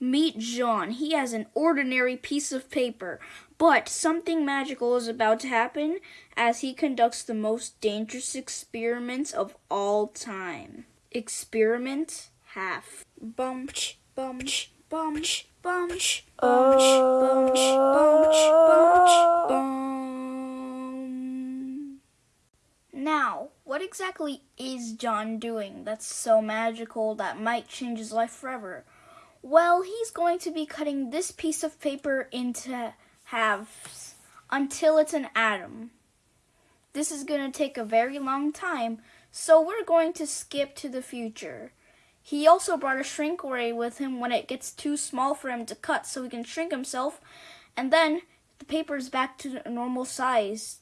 Meet John. He has an ordinary piece of paper, but something magical is about to happen as he conducts the most dangerous experiments of all time. Experiment half. Bum, bum, bum, bum, bum, bum, bum, bum, bum. Now, what exactly is John doing that's so magical that might change his life forever? Well, he's going to be cutting this piece of paper into halves until it's an atom. This is going to take a very long time, so we're going to skip to the future. He also brought a shrink ray with him when it gets too small for him to cut so he can shrink himself, and then the paper is back to normal size